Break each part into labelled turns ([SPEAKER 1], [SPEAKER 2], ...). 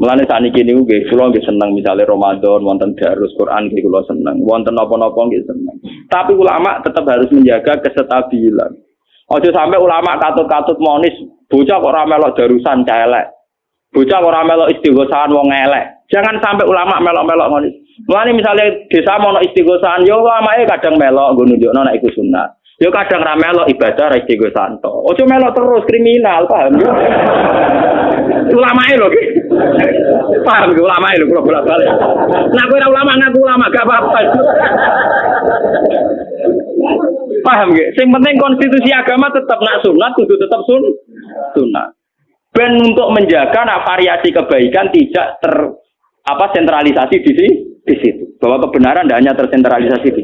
[SPEAKER 1] Mulane saniki niku nggih kula nggih seneng misalnya Ramadan wonten darus Quran nggih kula seneng, wonten napa-napa nggih seneng. Tapi ulama tetap harus menjaga kestabilan. Ojo sampai ulama katut-katut monis bocah kok ora melok darusan celek. Bocah kok ora melok istighosahan wong elek. Jangan sampai ulama melok-melok monis. Mulane misalnya desa mau istighosahan yo ulamae kadang melok nggo nunjukno nek iku sunat. Yo kadang ra melok ibadah ra istighosanto. Ojo melok terus kriminal, paham yo? ulamae lho ki. Paham ki ulamae lho kula bolak-balik. Nah kowe ora ulama ngaku ulama gak apa-apa. Paham gak? Sing penting konstitusi agama tetap nak sunat, kudu tetap sun sunat. Ben untuk menjaga nak variasi kebaikan tidak ter apa sentralisasi di di situ. Bahwa kebenaran tidak hanya tersentralisasi di.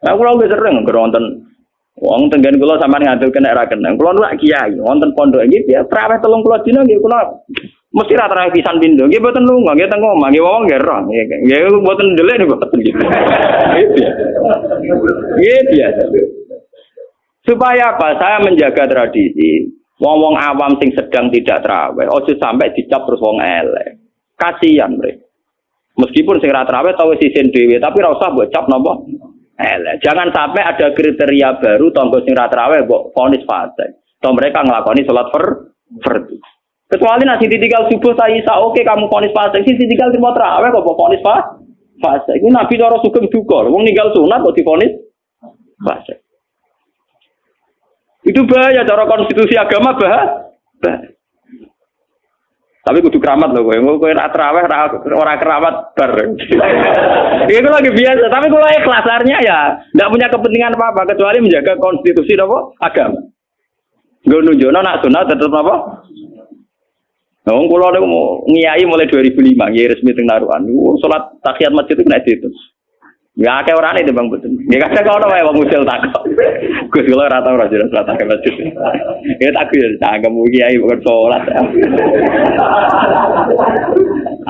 [SPEAKER 1] Nah, kalau nggak sering nonton Wong tenggen kula sampean ngadul kena ra keneng. Kula nu kiai wonten pondok iki ya praweh 30 dina nggih kula mesti ra terang pisan pindho. Nggih boten lunga, nggih teng omah, nggih wong nggih roh. Nggih boten ndelik niku gitu. Nggih biasa. Supaya apa? Saya menjaga tradisi. Wong-wong awam sing sedang tidak terawih, ojo sampai dicap terus wong elek. Kasihan mereka. Meskipun sing ra terawih tau sisin dhewe, tapi ora usah mbok cap napa elek. Jangan sampai ada kriteria baru tonggo sing ra terawih mbok vonis fase. Toh mereka ngelakoni sholat fer fardu. Kecuali nasi ditinggal subuh saya isa oke kamu vonis fase. Sisi tinggal terima terawih kok vonis fase. Ini nabi cara sugeng duka. Wong ninggal sunat kok divonis fase. Itu bahaya cara konstitusi agama bah. bah. Tapi kudu keramat loh, gue gue teraweh ora keramat ber. Itu lagi biasa, tapi kalau ikhlas ya tidak punya kepentingan apa apa kecuali menjaga konstitusi apa agama. Gue nunjukno nak sunat tetap apa? Nah, kalau ada mau ngiyai mulai 2005, ngiyai resmi teng naruhan. Sholat tahiyat masjid itu kena itu. Ya kayak orang itu bang betul. Ya kadang kau tahu bang musil tak kok. Gus kalau rata orang jelas rata ke masjid. Ya tak ya, tak kamu kiai bukan sholat.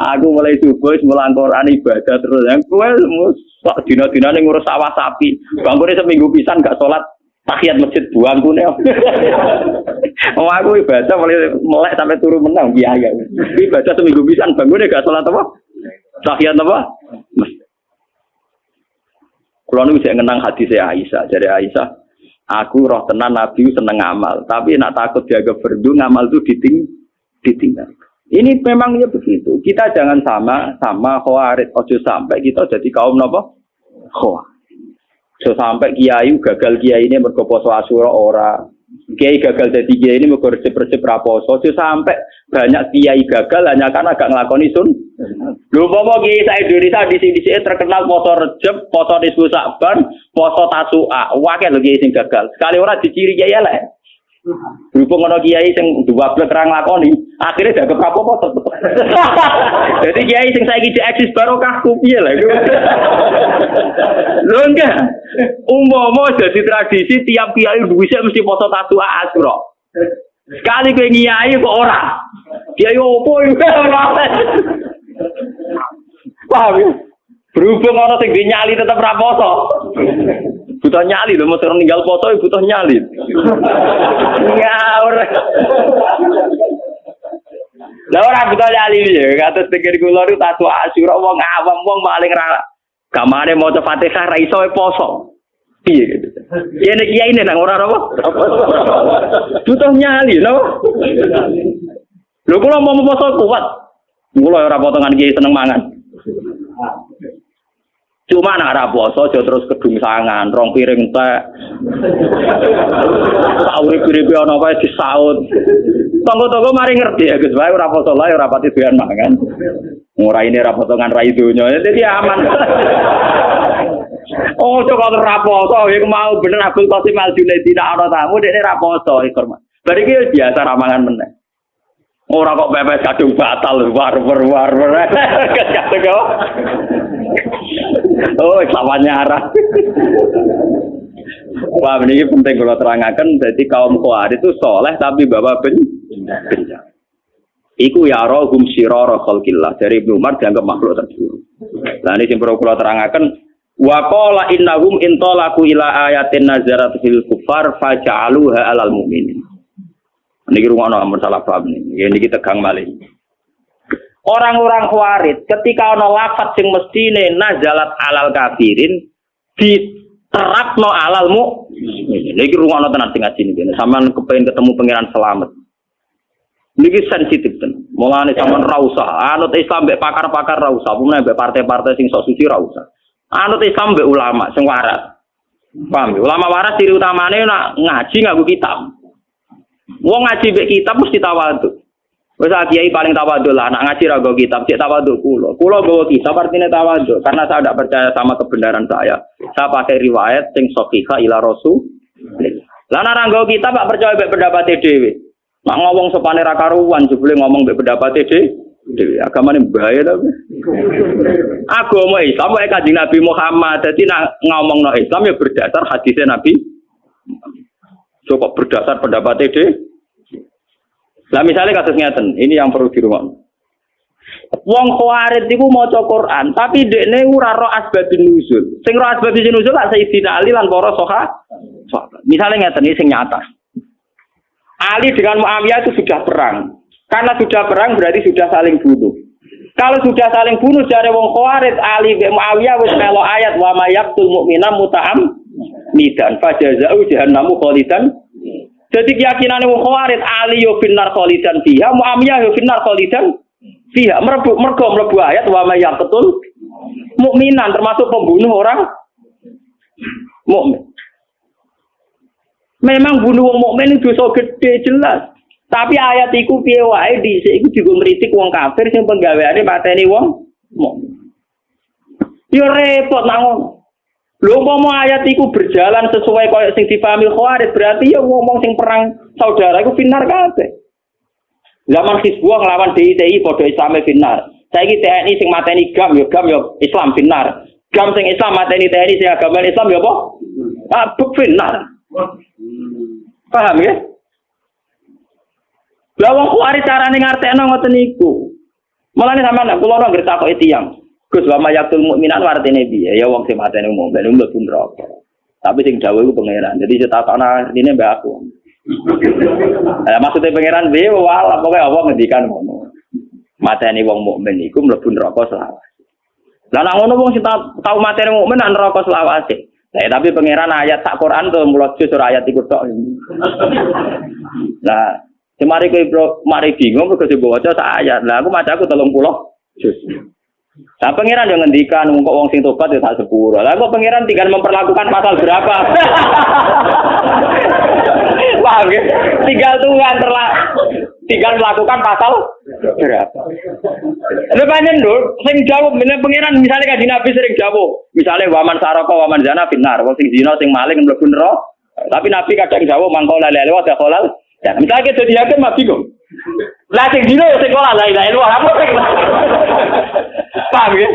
[SPEAKER 1] Aku mulai subuh mulang Quran ibadah terus. Yang kue sok dina dina nih ngurus sawah sapi. Bangunnya seminggu pisan gak sholat tahiyat masjid buang nih. Oh aku ibadah mulai melek sampai turun menang biaya. Ibadah seminggu pisan bangunnya gak sholat apa? Tahiyat apa? Kalau nu bisa ngenang saya Aisyah, jadi Aisyah, aku roh tenan Nabi seneng ngamal, tapi nak takut jaga berdu ngamal itu diting ditinggal. Ini memangnya begitu. Kita jangan sama sama khawarid. Ojo sampai kita jadi kaum nopo khawarid. So sampai kiai gagal kiai ini berkoposo asura ora Kiai gagal jadi kiai ini mau resep-resep raposo, sampai banyak kiai gagal hanya karena gak ngelakoni sun. Lu mau kiai saya Indonesia di sini sini terkenal poso rejep, poso nisbu sakban, poso tasua, wakil kiai sing gagal. Sekali orang diciri kiai lah. Berhubung ono kiai sing dua belas terang lakoni, akhirnya jaga apa-apa. Jadi kiai sing saya saiki eksis barokah ku piye lah. Lho enggak. Umpama jadi tradisi tiap kiai duwise mesti foto tatu asura. Sekali kowe kiai kok ora. Kiai opo ora. Paham ya? Berhubung orang sing nyali tetap raposo. Butuh nyali loh, mau ninggal foto butuh nyali. Ngawur. Lah ora butuh nyali ya, kata pikir kula itu tatu asyura wong awam wong paling ra kamane maca Fatihah ra iso poso. Piye gitu. Ya nek kiai nek ora apa? Butuh nyali no. Lho kula mau poso kuat. Kula ora potongan kiai seneng mangan. Cuma nak ora poso aja terus kedung sangan, rong piring teh. Sauri piring ana wae disaut. Tonggo-tonggo mari ngerti ya Gus, wae ora poso lae ora pati doyan mangan. Ora ini ora potongan rai donya, jadi aman. oh, coba poso, iku mau bener Abdul Qasim Al Junaidi tidak ana tamu, dekne ora poso iku. Bari iki biasa ramangan meneh. Ora kok pepes kadung batal war war war war. Kadung kok. Oh, lawannya arah. Wah, ini penting kalau terangkan. Jadi kaum kuat itu soleh tapi bawa ben. Iku ya rohum siroro khalqillah. Dari Ibnu Umar dianggap makhluk terburuk. Nah ini yang perlu kalau terangkan. Wa qala innahum intolaku ila ayatin nazarat fil kufar faja'aluha alal mu'minin. Niki rungono amun salah paham nih. Ya niki tegang malih. Orang-orang khawarit ketika ana lafaz sing mestine nazalat alal kafirin diterapno alal mukmin. Niki rungono tenan sing ngaji niki. Sampeyan kepengin ketemu pangeran selamat. Niki sensitif ten. Mulane sampean ra usah anut Islam mbek pakar-pakar ra usah, mbek partai-partai sing sok suci ra usah. Anut Islam mbek ulama sing waras. Paham? ya? Ulama waras ciri utamane nak ngaji nganggo kitab. Wong ngaji mbek kitab mesti tawadhu. Wes kiai paling tawadhu lah, nak ngaji ra nggo kitab, cek tawadhu kulo. Kulo nggo kitab artinya tawadhu karena saya tidak percaya sama kebenaran saya. Saya pakai riwayat sing sahihah ila rasul. Lah nek nggo kitab gak percaya mbek pendapat dhewe. Nak ngomong sepane ra karuan jebule ngomong mbek pendapat dhewe. Dewi agama ini bahaya tapi. Agama Islam wae kanjeng Nabi Muhammad. Jadi nak ngomong no Islam ya berdasar hadisnya Nabi. Coba berdasar pendapat ide. Lah misalnya kasus ngeten, ini yang perlu di rumah. Wong khawarit iku maca Quran, tapi dekne ora ro asbabun nuzul. Sing ro asbabun nuzul lak Sayyidina Ali lan para sahabat. Misalnya ngeten iki sing nyata. Ali dengan Muawiyah itu sudah perang. Karena sudah perang berarti sudah saling bunuh. Kalau sudah saling bunuh dari wong Khawarij Ali bin Muawiyah wis melo ayat wa mayaqtul mu'mina muta'am nidan fajazau jahannamu khalidan. Jadi keyakinan wong Khawarij Ali yo binar khalidan fiha, Muawiyah yo binar khalidan fiha. Merbu mergo mlebu ayat wa mayaqtul mukminan termasuk pembunuh orang mukmin. Memang bunuh wong mukmin itu dosa gede jelas. Tapi ayat iku piye wae dhisik iku juga ngritik wong kafir sing penggaweane mateni wong mukmin. Yo repot nang. Lho umpama ayat iku berjalan sesuai koyo sing dipahami Khawarij berarti ya ngomong sing perang saudara iku finar kabeh. Zaman Hizbullah nglawan DITI padha Islame finar. Saiki TNI sing mateni GAM ya GAM ya Islam finar. GAM sing Islam mateni TNI sing agama Islam ya apa? Ah, finar. Paham ya? Lah wong kuari carane ngartekno ngoten niku. Mulane sampean kula ora ngerti kok tiyang. Gus wa mayatul mukminan artine piye? Ya wong sing matene mukmin mlebu neraka. Tapi sing dawuh iku pangeran. Jadi cetakana artine mbak aku. Maksudnya pangeran piye wala pokoke apa ngendikan ngono. Mateni wong mukmin iku mlebu neraka selawase. Lah nak ngono wong sing tau mateni mukmin neraka selawase. Nah, tapi pangeran ayat tak Quran tuh mulut surah ayat iku tok. Nah, Semari kowe bro, mari bingung kok baca sak ayat. Lah aku maca aku 30 juz. Nah, pangeran yang ngendikan kok wong sing tobat ya tak sepuro. Lah kok pangeran tinggal memperlakukan pasal berapa? Ya? Tinggal Tuhan terla tinggal melakukan pasal berapa? Panjen dul, sing jawab bener pangeran misalnya kan Nabi sering jawab. Misalnya waman saraka waman zina binar, wong sing zina sing maling mlebu neraka. Tapi Nabi kadang jawab mangkola lele wa kolal Ya, misalnya kita jadi hakim mah bingung. Lah sing dino ya sing kolah la ilaha illallah apa sing. Paham ya?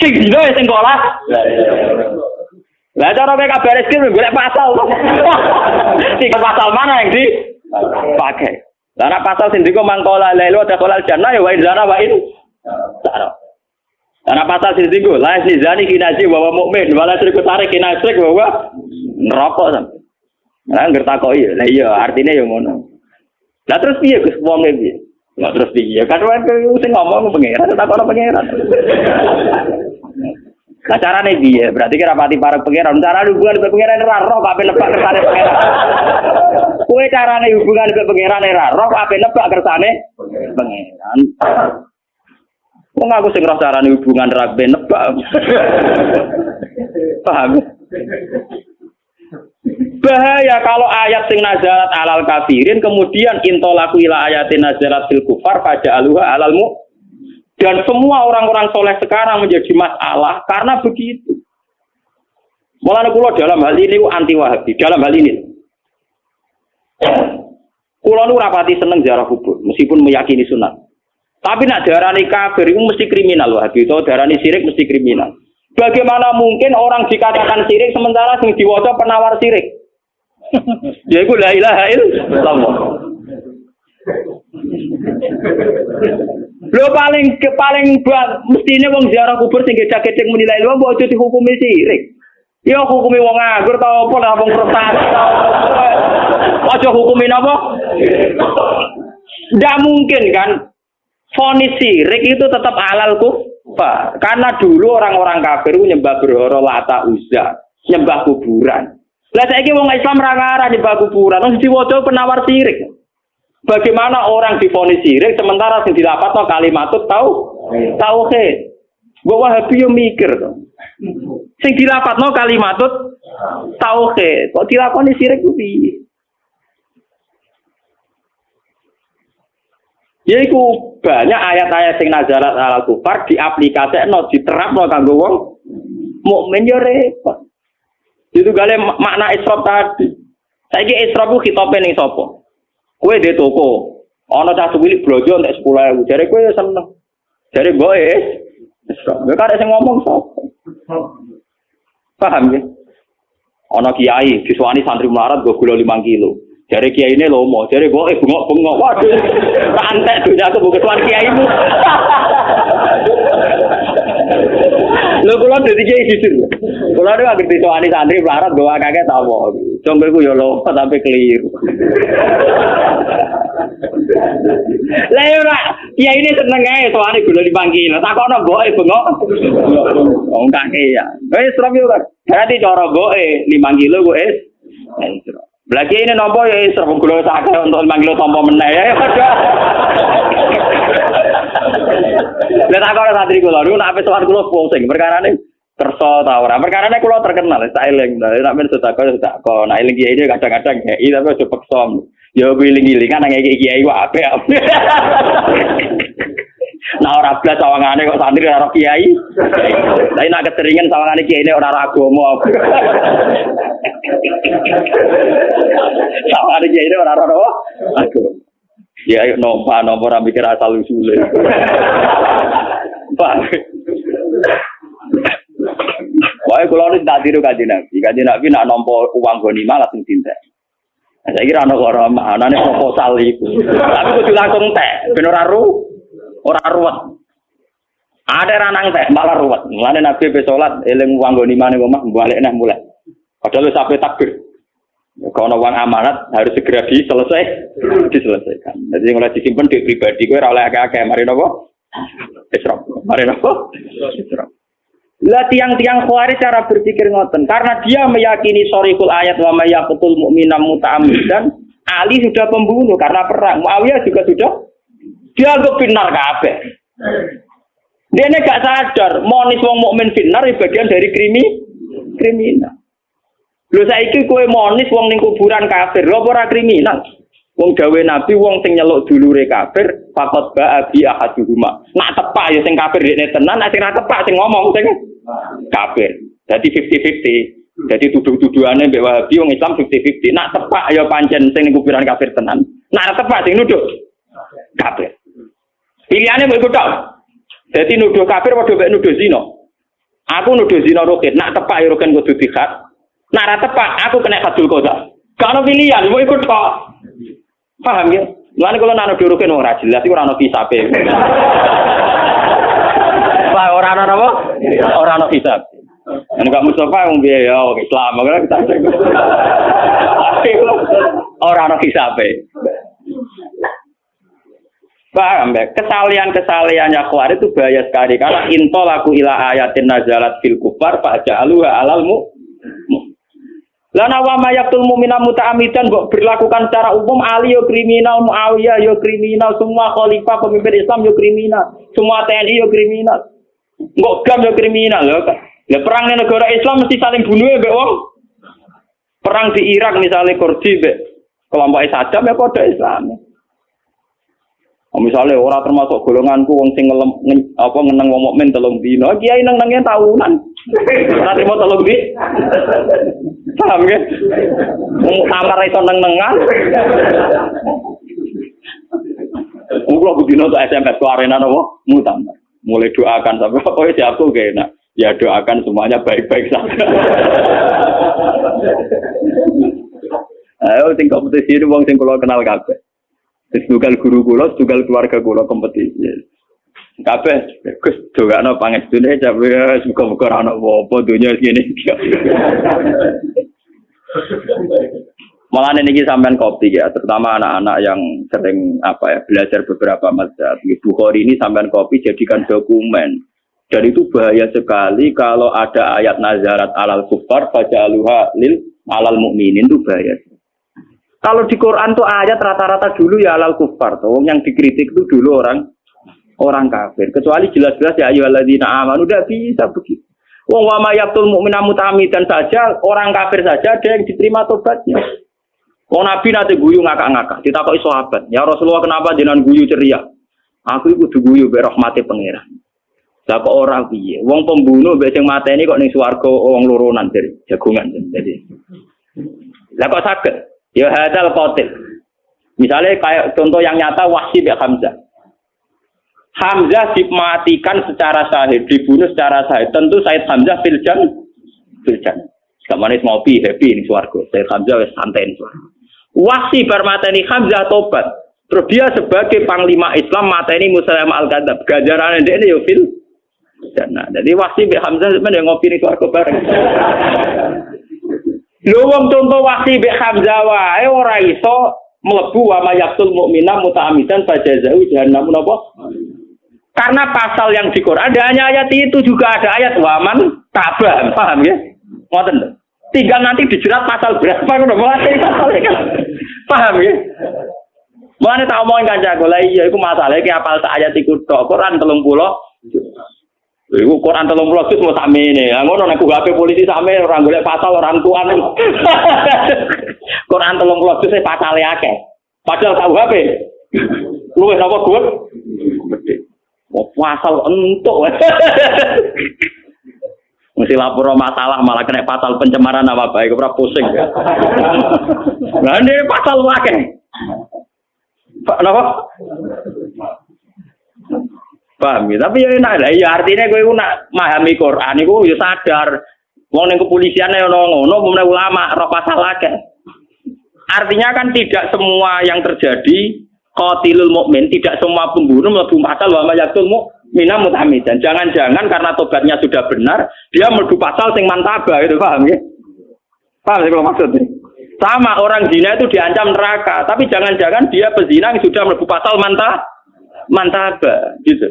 [SPEAKER 1] Sing dino ya sing kolah. Lah cara mereka beres kiri golek pasal. Tiga pasal mana yang di pakai? Lah pasal sing diko mangkola illallah kolal jannah ya wa in zana wa in Karena pasal sing diko la zani kinaji bahwa mukmin wala syirku tarik kinasrik bahwa neraka sampai. Nah, ngerti kok iya. Lah iya, artinya yang ngono. Lah terus piye Gus wong piye? Lah terus piye? Kan wae ngomong pangeran tak ono pangeran. Lah carane piye? Berarti kira pati para pangeran. Cara hubungan dengan pangeran ora roh kabeh nebak kersane pangeran. Kowe carane hubungan dengan pangeran ora roh kabeh nebak kersane pangeran. Wong aku sing roh carane hubungan ra nebak. Paham? Bahaya kalau ayat sing nazarat alal kafirin kemudian intolaku ila ayatin nazarat fil kufar pada aluha alalmu dan semua orang-orang soleh sekarang menjadi masalah karena begitu. Mulane kula dalam hal ini anti wahabi dalam hal ini. Kula nu rapati seneng jarah kubur meskipun meyakini sunat. Tapi nak darani kafir itu mesti kriminal wahabi atau darani sirik mesti kriminal. Bagaimana mungkin orang dikatakan sirik sementara sing diwaca penawar sirik? Ya iku la ilaha illallah. Lho paling ke paling mestine wong ziarah kubur sing gecek-gecek muni la ilaha mbok aja dihukumi sirik. Ya hukumi wong nganggur ta apa lah wong prestasi. Ojo hukumin apa? Tidak mungkin kan? Fonis sirik itu tetap halal kufar. Karena dulu orang-orang kafir nyembah berhoro lata uzza, nyembah kuburan. Lah saiki wong Islam ra ngarah nyembah kuburan, wong diwaca penawar sirik. Bagaimana orang difonis sirik sementara sing dilapatno kalimat tahu tauhid. Gue wahabi yo mikir to. Sing dilapatno kalimat tauhid. Kok dilakoni sirik ku piye? Yaiku banyak ayat-ayat sing nazalat ala kufar diaplikasekno diterapno kanggo wong mukmin yo repot. Itu gale makna isrof tadi. Saiki isrof ku khitope ning sapa? Kowe de toko. Ana cah cilik blojo entek 10.000. Jare kowe yo seneng. Jare mbok e isrof. Kowe karek sing ngomong sapa? Paham ya? Ana kiai disuwani santri melarat go gula 5 kilo. Jare kiai ini lomo, jare gue eh bengok bengok, waduh, santai dunia aku bukan tuan kiai mu. Lo kulo dadi kiai jujur. Kulo ada nggak ngerti soal santri pelarat gue kakek tahu. Coba gue yo lomo tapi keliru. Lah yo ora, kiai ini seneng ae soalnya gula dipangkil. Tak kono boe bengok. Wong kakek ya. Wis serem yo kan. Berarti cara boe 5 kilo gue es. Lagi ini nopo ya isra gula sakit untuk manggil tompo meneh ya. Lah tak ora santri kula niku nek sowan kula pusing perkara ini kersa ta ora. Perkara ini kula terkenal tak eling. Nek men sedekah sedekah. Nek eling kiai kadang-kadang kiai tapi aja peksa. Ya giling-giling kan nang kiai ku apik. Nah ora blas sawangane kok santri ora kiai. Tapi nak keteringan sawangane kiai ini ora agama. Sawangane kiai ini ora ora agama. Ya ayo nompa nomor mikir asal usule. Pak. Wah, kalau ini tak tiru kaji nabi, kaji nabi nak nompo uang goni langsung cinta. Saya kira anak orang mana nih proposal itu, tapi kudu langsung teh, bener ru, orang ruwet. Ada ranang teh malah ruwet. Mulane Nabi be salat eling uang goni mana omah balik nah mulai. Padahal sampai takbir. Kalau uang amanat harus segera diselesai, diselesaikan. Jadi mulai disimpan di pribadi gue oleh agak-agak mari nopo, isrop, mari nopo, isrop. Lah tiang-tiang khawarij cara berpikir ngoten. Karena dia meyakini sorikul ayat wa mayyaqutul mu'mina muta'ammidan Ali sudah pembunuh karena perang. Muawiyah juga sudah dia anggap finar kabeh. Dia ini gak sadar monis wong mukmin finar bagian dari krimi kriminal. Lho saiki kowe monis wong ning kuburan kafir. Lho ora kriminal? Wong gawe nabi wong sing nyeluk dulure kafir fakot ba abi ahaduhuma. Nak tepak ya sing kafir dekne tenan, nek sing tepak sing ngomong sing kafir. Jadi 50-50. Jadi tuduh-tuduhane mbek Wahabi wong Islam 50-50. Nak tepak ya pancen sing kuburan kafir tenan. Nak tepak sing nuduh kafir. Pilihannya mau ikut tok. Jadi nuduh kafir padha mbek nuduh zina. Aku nuduh zina roket, nak tepak ya roken kudu dikhat. Nak ra tepak aku kena hadul qada. Kalau pilihan mau ikut tok. Paham ya? Lalu kalau nano durukin orang jelas itu orang kisabe. Pak orang ana apa? Orang ana kisab. Nek Mustafa wong piye ya Islam kira kita. Orang ana kisabe. Paham ya? Kesalian-kesaliannya kuar itu bahaya sekali. Karena intolaku ila ayatin nazalat fil kufar pak ja'aluha alalmu. Lana wa mayaktul mu'mina muta'amidan kok berlakukan secara umum Ali yo kriminal, Muawiyah yo kriminal, semua khalifah pemimpin Islam yo kriminal, semua TNI yo kriminal. Enggak gam yo kriminal lho. Ya perang di negara Islam mesti saling bunuh ya, wong. Perang di Irak misalnya Kurdi be kelompok Saddam ya kode Islam. Oh, misalnya orang termasuk golonganku wong sing ngelem apa ngeneng wong mukmin telung dino, kiai neng nengnya tahunan. Nanti mau telung di. Paham ya? Amar itu neng nengan. Aku dino tuh SMS ke arena nopo mutamar. Mulai doakan tapi oh ya aku gak enak. Ya doakan semuanya baik-baik saja. Ayo tinggal kompetisi ini wong sing kula kenal kabeh. Tugal guru kula, tugal keluarga kula kompetisi. Kabeh Gus dongakno pangestune jabe muga-muga ora ana apa-apa donya ngene. Malah ini sampean kopi ya, terutama anak-anak yang sering apa ya belajar beberapa mazhab. Bukhari ini sampean kopi jadikan dokumen. Dan itu bahaya sekali kalau ada ayat nazarat alal kufar baca aluha lil alal mukminin itu bahaya. Kalau di Quran tuh ayat rata-rata dulu ya alal kufar tuh yang dikritik itu dulu orang orang kafir. Kecuali jelas-jelas ya ayu alladzina amanu udah bisa begitu. Wong wa ma yaqtul mu'mina saja orang kafir saja ada yang diterima tobatnya. Wong Nabi nanti guyu ngakak-ngakak, ditakoki sahabat, "Ya Rasulullah kenapa jenengan guyu ceria?" Aku itu kudu guyu be rahmate pangeran. Lah kok ora piye? Wong pembunuh mbek sing mateni kok ning swarga wong loronan dari jagungan. Jadi Lah kok saged? Ya hadal qatil. Misalnya kayak contoh yang nyata Wahsi bin Hamzah. Hamzah dimatikan secara sahih, dibunuh secara sahih. Tentu Said Hamzah filjan, filjan. Gak manis ngopi, happy ini suarga. Said Hamzah wes santai ini suarga. Wahsi bermateni Hamzah tobat. Terus dia sebagai panglima Islam mateni Muslim al-Kadab. Gajaran ini yo fil. Nah, jadi Wahsi bin Hamzah sebenarnya ngopi ini suarga bareng. Lho wong contoh Wahsi bin Hamzah wae ora iso mlebu wa mayaqtul mu'mina muta'amidan fajazau jahannam napa? Karena pasal yang di Quran ada hanya ayat itu juga ada ayat waman tabah, paham ya? Ngoten Tinggal nanti dijerat pasal berapa udah mulai pasal kan. Paham ya? Mana tak omongin kancaku lah iya, itu masalahnya kayak apal ayat itu tok Quran telung pulau. Iku Quran telung pulau itu mau sami ini. Ngono nek HP polisi sami orang golek pasal orang tua Quran telung pulau itu saya pasalnya akeh. Padahal tahu HP. Lu napa gue? Mau pasal entuk. Mesti lapor masalah malah kena pasal pencemaran apa baik ora pusing. Nah ini pasal wakil. Pak napa? Paham ya? Tapi ya enak lah. Ya artinya gue nak memahami Quran itu ya sadar. Wong ning kepolisian ono ngono, mulai ulama roh pasal akeh. Artinya kan tidak semua yang terjadi qatilul mukmin, tidak semua pembunuh mlebu pasal wa mayatul mukmina mutamidan. Jangan-jangan karena tobatnya sudah benar, dia mlebu pasal sing mantaba gitu, paham ya? Paham sih kalau maksudnya? Sama orang zina itu diancam neraka, tapi jangan-jangan dia pezina yang sudah mlebu pasal mantah mantaba gitu.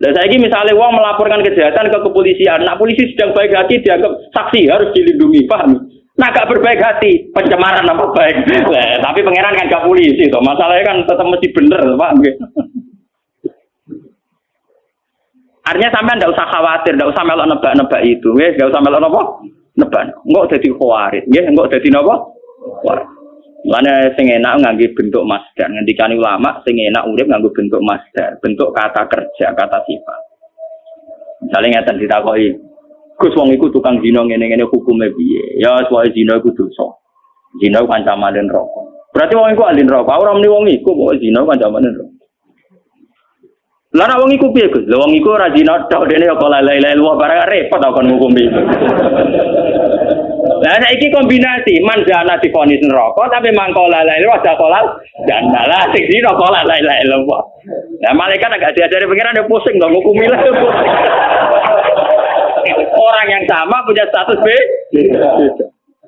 [SPEAKER 1] Dan saya ini misalnya uang melaporkan kejahatan ke kepolisian, nah polisi sedang baik hati dianggap saksi harus dilindungi, paham? Nah gak berbaik hati, pencemaran apa baik. Nah, tapi pangeran kan gak polisi, toh. masalahnya kan tetap mesti bener, paham gitu. Artinya sampai ndak usah khawatir, ndak usah melok nebak-nebak itu, ya, nggak usah melok apa? Nebak. Enggak jadi khawatir, ya, enggak jadi apa? Mana sing enak bentuk masdar. Ngendikane ulama sing enak urip nganggo bentuk masdar, bentuk kata kerja, kata sifat. Misalnya ngeten ditakoki, Gus wong iku tukang zina ngene-ngene hukume piye? Ya soal zina iku dosa. Zina kancaman rokok. Berarti wong iku alin rokok. Ora muni wong iku kok zina kancaman rokok. Lah nek wong iku piye Gus? Lah wong iku ora zina tok dene kok lele-lele luwih barang repot kon ngukumi. Lah nek iki kombinasi manjana difonis neraka tapi mangko lele ada kolal dan lah sing zina kok lele luwih. Nah malaikat agak diajari pengiran dia pusing dong ngukumi lah. Orang yang sama punya status B.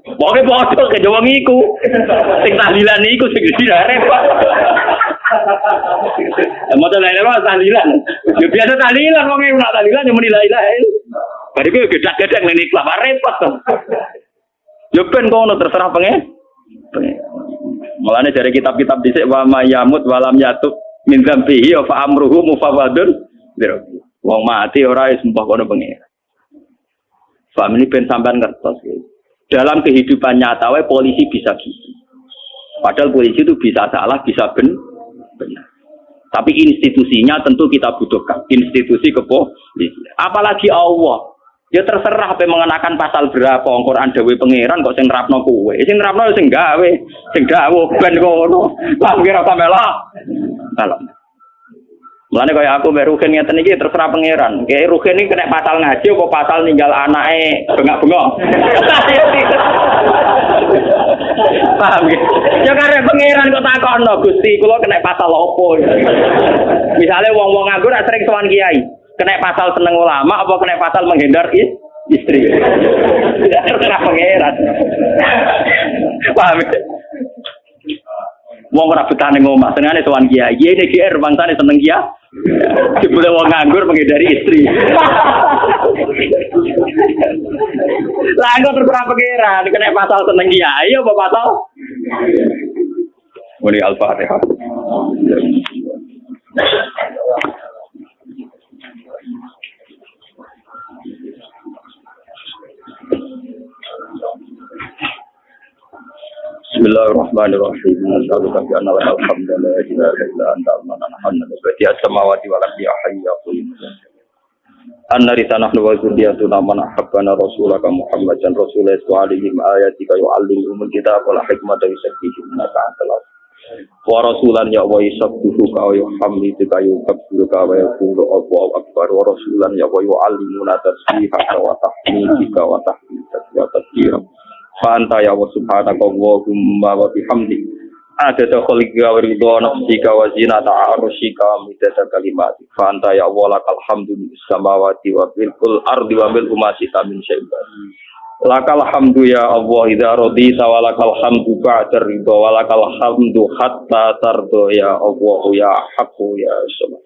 [SPEAKER 1] Pokoknya bodoh ke Jawa ngiku. Sing tahlilan niku sing tidak repot. Mau lain apa tahlilan? Ya biasa tahlilan wong ora tahlilan yang menilai lah. Bari kowe gedak-gedak ning ikhlas repot to. Ya ben kono terserah pengen. Mulane dari kitab-kitab dhisik wa mayamut walam yatub min dzambihi fa amruhu mufawadun. Wong mati ora wis mbah kono pengen. Paham ini ben sampean ngertos. Ya. Dalam kehidupan nyata polisi bisa gitu. Padahal polisi itu bisa salah, bisa ben benar. Tapi institusinya tentu kita butuhkan. Institusi kepolisian. Apalagi Allah. Ya terserah apa mengenakan pasal berapa Al Quran dewe pangeran kok sing nerapno kowe. Sing nerapno sing gawe, sing dawuh ben kono. Lah kira sampe lah. Kalau Mulane kaya aku mbek Ruhin ngeten iki terserah pangeran. Kayak Ruhin iki kena pasal ngaji apa pasal ninggal anake bengak-bengok. Paham ya? Ya karena pangeran kok takono Gusti, kula kena pasal opo. Misalnya wong-wong nganggur sering sowan kiai, kena pasal seneng ulama apa kena pasal menghindar is istri. Terserah pangeran. Paham ya? Wong ora betane ngomah, senengane tuan kiai. Kiai ini GR bangsane seneng kiai. Dibule wong nganggur menghindari istri. Lah engko terserah pangeran, kena pasal seneng kiai apa pasal? Muni Al-Fatihah. Bismillahirrahmanirrahim. Ardi hayya Anna rita nahnu wa zurriyatuna man ahabbana rasulaka Muhammadan rasulullah alaihim ayatika yu'allimuhum kitab wal hikmata yusakkihim naka antal wa rasulan ya wa yusabbihu ka yuhammidu ka yukabbiru ka wa yaqulu Allahu akbar. Wa rasulan ya wa yu'allimuna tasbiha wa tahmidika wa tahmidaka wa tasbihaka Fanta ya wa subhanaka wa bihamdik ada dakhl wa ridha nafsika wa zinata arsyika midada kalimat Fanta ya Allah lakal samawati wa fil ardi wa bil umasi min syai'in. Lakal hamdu ya Allah idza radita wa lakal hamdu ba'da ridha wa hatta tardo ya Allah ya haqqu ya subhan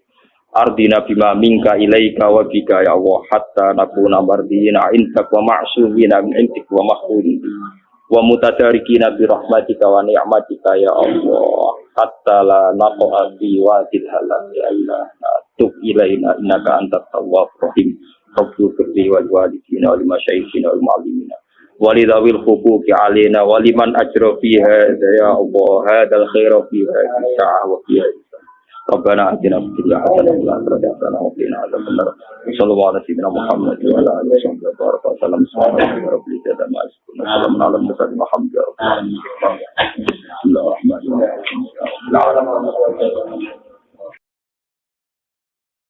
[SPEAKER 1] Ardina bima minka ilaika wa bika ya Allah hatta nakuna mardina intak wa ma'sumina min intik wa mahfudin wa mutadarikina bi rahmatika wa ni'matika ya Allah. Hatta la naqa'a bi wadil halal ya Allah. Tub ilaina innaka antat tawwab rahim. Rabbu firli wal walidina wal masyayikhina wal mu'allimina. Walidawil hukuki alina waliman ajra fiha ya Allah. Hadal khaira fiha sa'ah wa ربنا اتنا في الدنيا حسنه وفي الاخره حسنه وقنا عذاب النار. صلى الله على سيدنا محمد وعلى آله وصحبه وبارك وسلم. سبحان ربك رب العزة عما يصفون. وسلام على المرسلين. والحمد لله رب بسم الله الرحمن الرحيم.